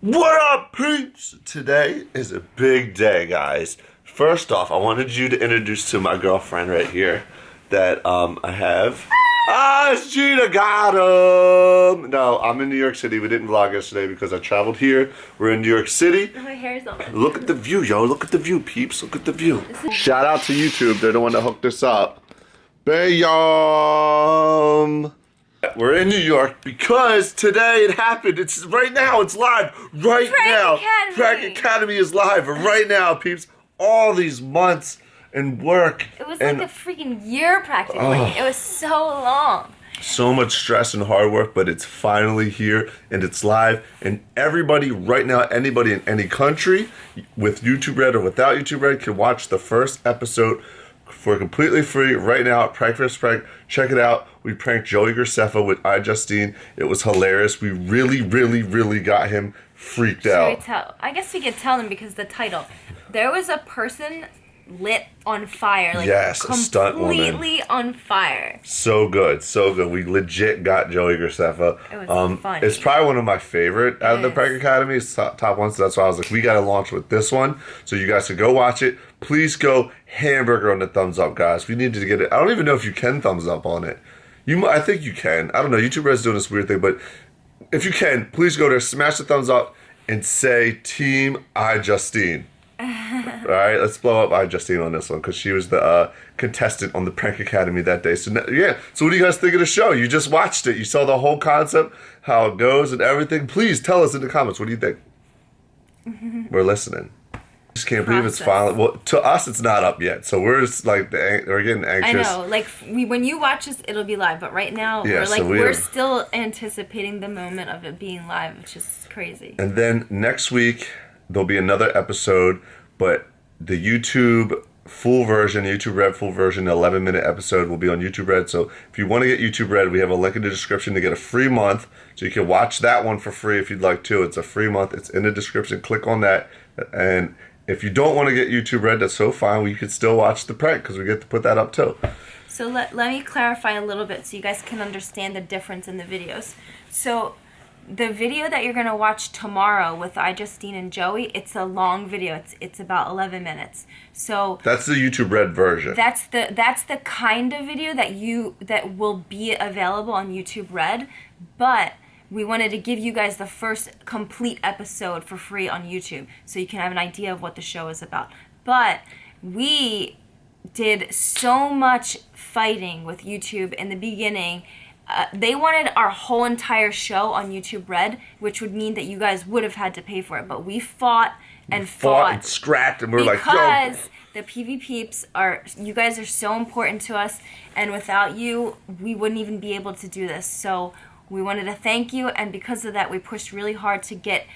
What up, peeps? Today is a big day, guys. First off, I wanted you to introduce to my girlfriend right here that um, I have. Ah, it's Jeana got him. No, I'm in New York City. We didn't vlog yesterday because I traveled here. We're in New York City. My hair's on. Look at the view, yo. Look at the view, peeps. Look at the view. Shout out to YouTube. They're the one that hooked us up. Bayum. In New York because today it happened. It's right now. It's live right Prank now. Academy. Prank Academy is live right now, peeps. All these months and work It was and like a freaking year practically. It was so long. so much stress and hard work, but it's finally here and it's live. And everybody right now, anybody in any country with YouTube Red or without YouTube Red can watch the first episode for completely free right now at Prank vs. Prank. Check it out. We pranked Joey Graceffa with iJustine. It was hilarious. We really, really, really got him freaked Should out. tell? I guess we could tell them because the title. There was a person lit on fire, like Yes, a stunt woman. completely on fire. So good, so good. We legit got Joey Graceffa. It was um, funny. It's probably one of my favorite out of the is. Prank Academy. It's top, top one, so that's why I was like, we got to launch with this one. So you guys can go watch it. Please go hamburger on the thumbs up, guys. We need to get it. I don't even know if you can thumbs up on it. You, I think you can. I don't know. YouTube Red's doing this weird thing, but if you can, please go there, smash the thumbs up, and say Team iJustine. All right, let's blow up iJustine on this one because she was the uh, contestant on the Prank Academy that day. So yeah, so what do you guys think of the show? You just watched it. You saw the whole concept, how it goes, and everything. Please tell us in the comments. What do you think? We're listening. Just can't believe it's finally. Well, to us, it's not up yet, so we're just like we're getting anxious. I know, like we when you watch this, it'll be live. But right now, Yeah, we're like we are- still anticipating the moment of it being live, which is crazy. And then next week there'll be another episode, but the YouTube full version, YouTube Red full version, 11 minute episode will be on YouTube Red. So if you want to get YouTube Red, we have a link in the description to get a free month. So you can watch that one for free if you'd like to. It's a free month. It's in the description. Click on that. And if you don't want to get YouTube Red, that's so fine. We could still watch the prank because we get to put that up too. So let, let me clarify a little bit so you guys can understand the difference in the videos. So the video that you're gonna watch tomorrow with iJustine and Joey, it's a long video. It's it's about 11 minutes. So That's the YouTube Red version. that's the that's the kind of video that you that will be available on YouTube Red, but we wanted to give you guys the first complete episode for free on YouTube so you can have an idea of what the show is about. But we did so much fighting with YouTube in the beginning. Uh, they wanted our whole entire show on YouTube Red, which would mean that you guys would have had to pay for it. But we fought and Fought fought and scrapped, and we we're like, yo, because the PV peeps are you guys are so important to us and without you we wouldn't even be able to do this so we wanted to thank you and because of that we pushed really hard to get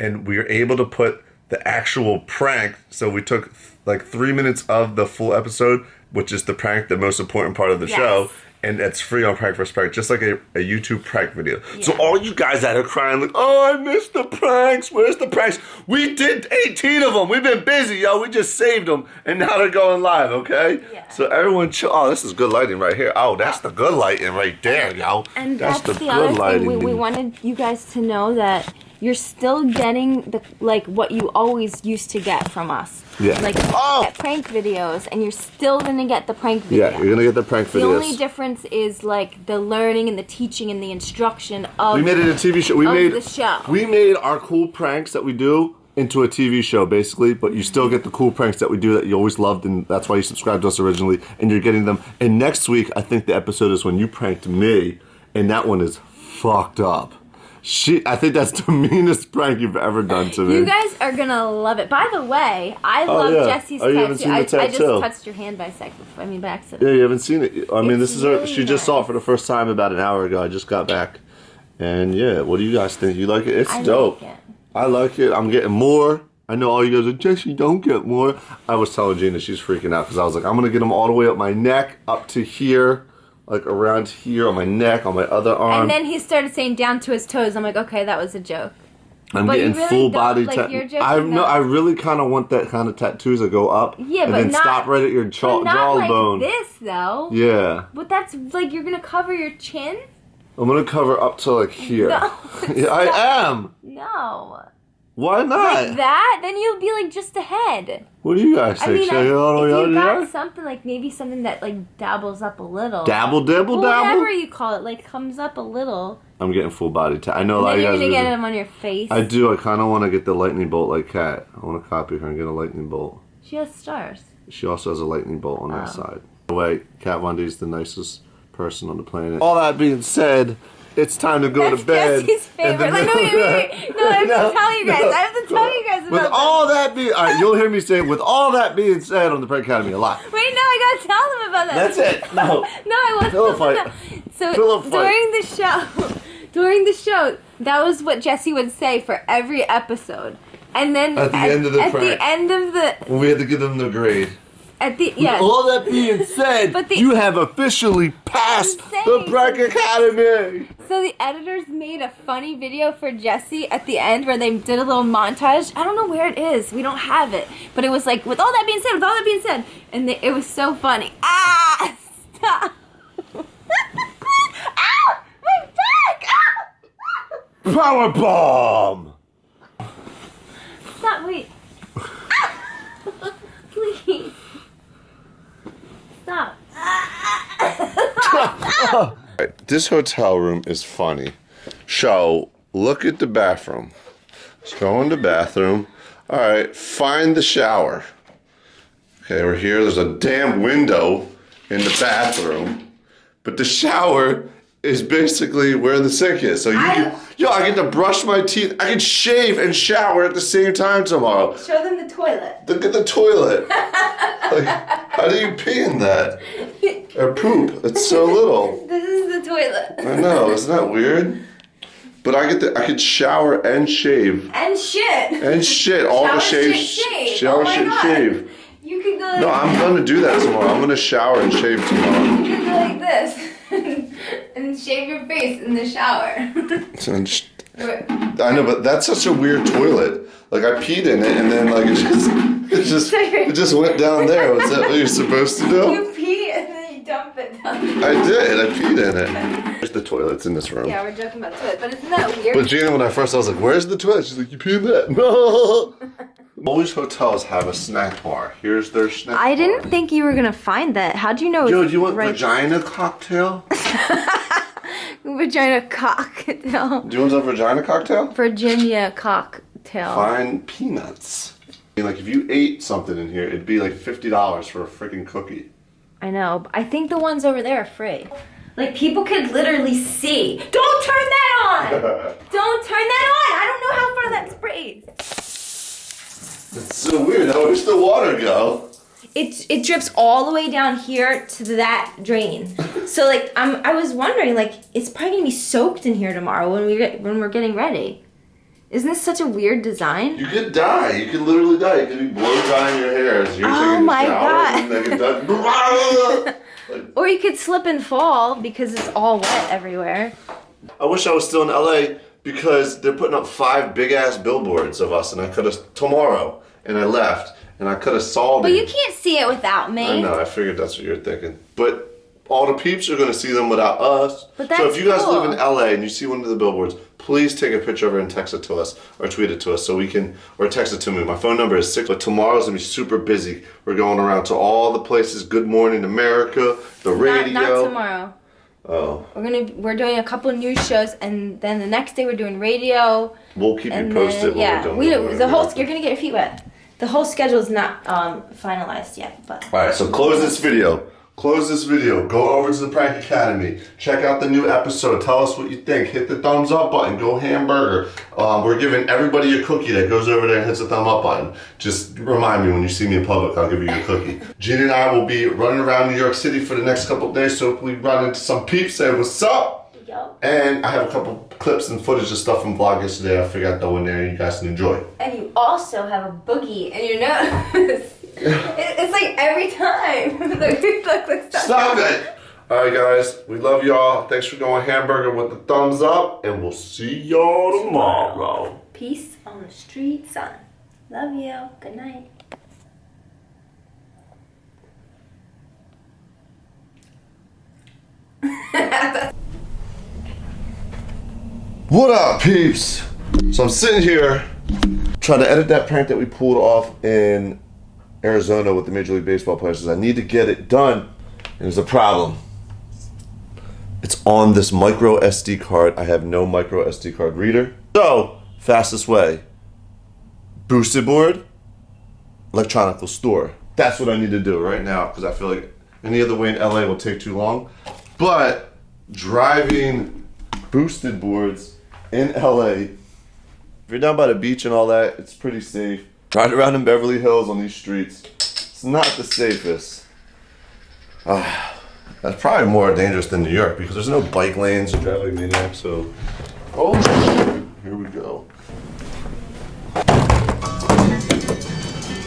and we were able to put the actual prank. So we took like three minutes of the full episode, which is the prank, the most important part of the Yes. show. And it's free on Prank vs. Prank, just like a, a YouTube prank video. So all you guys that are crying like, oh, I missed the pranks. Where's the pranks? We did 18 of them. We've been busy, yo. We just saved them, and now they're going live. Okay. Yeah. So everyone, chill. Oh, this is good lighting right here. Oh, that's the good lighting right there, yo. and that's, the, other thing we, we wanted you guys to know that you're still getting the like what you always used to get from us Yeah. like Oh! get prank videos and you're still gonna get the prank video Yeah, you're gonna get the prank videos. the only difference is like the learning and the teaching and the instruction of We made it a TV show. We made the show. We made our cool pranks that we do into a TV show, basically. But you still get the cool pranks that we do that you always loved, and that's why you subscribed to us originally. And you're getting them. And next week, I think the episode is when you pranked me, and that one is fucked up. She, I think that's the meanest prank you've ever done to me. You guys are gonna love it. By the way, I oh, love yeah. Jesse's Oh, tattoo. seen the I, I just touched your hand by second. I mean, by accident. Yeah, you haven't seen it. I mean, It's this is her. really She just saw it for the first time about an hour ago. I just got back, and yeah, what do you guys think? You like it? It's I like dope. it. I like it. I'm getting more. I know all you guys are Jesse. Don't get more. I was telling Jeana she's freaking out because I was like, I'm gonna get them all the way up my neck, up to here, like around here on my neck, on my other arm. And then he started saying down to his toes. I'm like, okay, that was a joke. I'm But getting really full body like, tattoos. I know. now. I really kind of want that kind of tattoos that go up. Yeah, and but then not- stop right at your jaw, not like this though. Yeah, But that's like you're gonna cover your chin. I'm gonna cover up to like here. No, Yeah, I am. No. Why not? Like that, then you'll be like just ahead. What do you guys I mean, I, I go all the way if you got something like maybe something that like dabbles up a little. Dabble, dabble, Well, dabble. whatever you call it, like comes up a little. I'm getting full body. Ta- I know a lot of you're gonna get them on your face. I do. I kind of want to get the lightning bolt like Kat. I want to copy her and get a lightning bolt. She has stars. She also has a lightning bolt on that Oh. side. By the way, Kat Von D is the nicest person on the planet. All that being said, it's time to go That's to bed. Jesse's And favorite. Like, no, wait, wait, wait. No, I have No, to tell you guys. I have to tell you guys about With all that being, all right, you'll hear me say, with all that being said on the Prank Academy a lot. Wait, no, I gotta tell them about that. That's it. No. No, I want Pillow fight. So Pillow fight. during the show, during the show, that was what Jesse would say for every episode. And then At the end of the at prank. the end of the When we had to give them the grade. At the yeah. All that being said, But the- you have officially passed the Prank Academy. So the editors made a funny video for Jesse at the end where they did a little montage. I don't know where it is. We don't have it. But it was like, with all that being said, with all that being said, and they, it was so funny. Ah! Stop! Ow! My back! Ow! Power bomb. Stop! Wait. Please. Stop. This hotel room is funny. So, look at the bathroom. Let's go in the bathroom. All right, find the shower. Okay, we're here. There's a damn window in the bathroom, but the shower is basically where the sink is. So you, I- yo, I get to brush my teeth. I can shave and shower at the same time tomorrow. Show them the toilet. Look at the toilet. like, how do you pee in that? Or poop? It's so little. This is the toilet. I know, isn't that weird? But I get to, I could shower and shave And shit. and shit all the Shower, shave, shit, shave. shower, Oh shit, God. shave. You could go like No, I'm gonna do that tomorrow. I'm gonna shower and shave tomorrow. You could go like this and shave your face in the shower. I know, but that's such a weird toilet. Like I peed in it, and then like it just, it just, it just went down there. Was that what you're supposed to do? you pee and then you dump it down. I did. I peed in it. There's the toilets in this room. Yeah, we're joking about toilet, but isn't that weird? But Jeana, when I first, I was like, "Where's the toilet?" She's like, "You pee in that." No. Always hotels have a snack bar. Here's their snack. Bar. I bar. didn't think you were gonna find that. How do you know? Yo, do you want right- vagina cocktail? Vagina cocktail? Do you want a vagina cocktail? Virginia cocktail. Find peanuts. I mean, like if you ate something in here, it'd be like fifty dollars for a freaking cookie. I know. I think the ones over there are free. Like people could literally see. Don't turn that on. Don't turn that on. I don't know how far that sprays. It's so weird. Now where's the water go? It it drips all the way down here to that drain. So like I'm I was wondering like it's probably gonna be soaked in here tomorrow when we get, when we're getting ready. Isn't this such a weird design? You could die. You could literally die. You could be blow drying your hair as you're Oh taking a my. God. Like, Or you could slip and fall because it's all wet everywhere. I wish I was still in LA because they're putting up five big ass billboards of us, and I could have tomorrow, and I left, and I could have solved it. But you can't see it without me. I know. I figured that's what you're thinking, but all the peeps are going to see them without us. But that's so if you guys cool. live in LA and you see one of the billboards, please take a picture of it and text it to us or tweet it to us so we can or text it to me. My phone number is six. But tomorrow's gonna be super busy. We're going around to all the places. Good Morning America, the Not, radio. not tomorrow. Oh, We're gonna we're doing a couple news shows and then the next day we're doing radio we'll keep you posted. then yeah we don't, the whole you're gonna get your feet wet. The whole schedule is not um, finalized yet, but All right, so close this video. Close this video. Go over to the Prank Academy. Check out the new episode. Tell us what you think. Hit the thumbs up button. Go hamburger. Um, we're giving everybody a cookie that goes over there and hits the thumb up button. Just remind me when you see me in public, I'll give you a cookie. Jeana and I will be running around New York City for the next couple days. So if we run into some peeps, say what's up. Yup. And I have a couple clips and footage of stuff from vlog yesterday. I figured I'd throw in there and you guys can enjoy. And you also have a boogie in your nose. It's like every time. look, look, look, stop. Stop it! Alright, guys, we love y'all. Thanks for going hamburger with the thumbs up, and we'll see y'all tomorrow. Peace on the street, son. Love you. Good night. What up, peeps? So I'm sitting here trying to edit that prank that we pulled off in Arizona with the Major League Baseball players. I need to get it done. And there's a problem. It's on this micro SD card. I have no micro SD card reader. So, fastest way boosted board, electronical store. That's what I need to do right now because I feel like any other way in LA will take too long. But driving boosted boards in LA, if you're down by the beach and all that, it's pretty safe. Driving around in Beverly Hills on these streets, it's not the safest. Ah. That's probably more dangerous than New York because there's no bike lanes or driving maniacs. So, oh, here we go.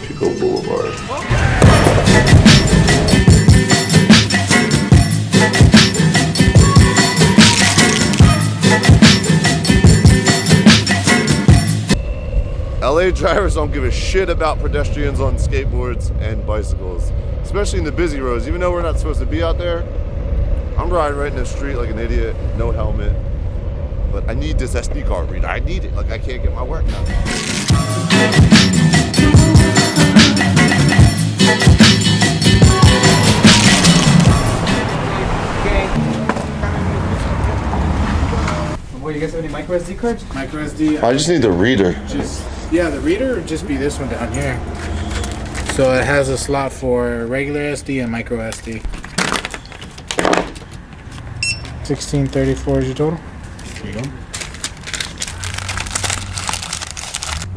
Pico Boulevard. LA drivers don't give a shit about pedestrians on skateboards and bicycles, especially in the busy roads. Even though we're not supposed to be out there, I'm riding right in the street like an idiot, no helmet. But I need this SD card reader. I need it. Like I can't get my work done. What, you guys have any micro SD cards? Micro SD. I just need the reader. just yeah, the reader would just be this one down here. So it has a slot for regular SD and micro SD. 1634 is your total. Here you go.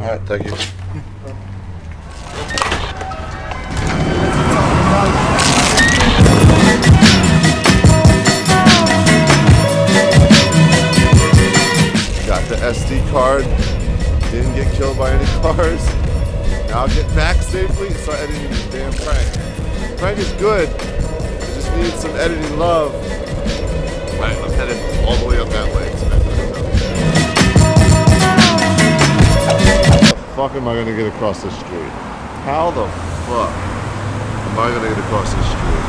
All right, thank you. Got the SD card. Didn't get killed by any cars. Now I'll get back safely and start editing this damn prank. The prank is good. I just need some editing love. Alright, I'm headed all the way up that way. How the fuck am I gonna get across this street? How the fuck am I gonna get across this street?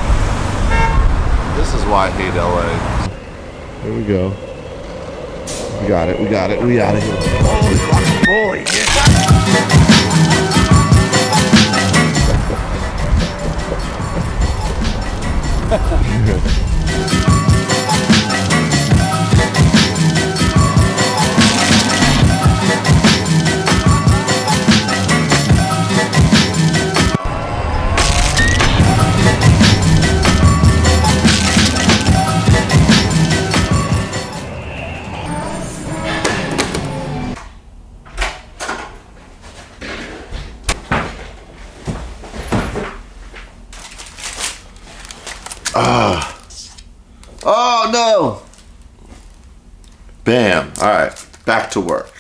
This is why I hate LA. Here we go. We got it, we got it, we got it. Holy, holy Oh no! Back to work.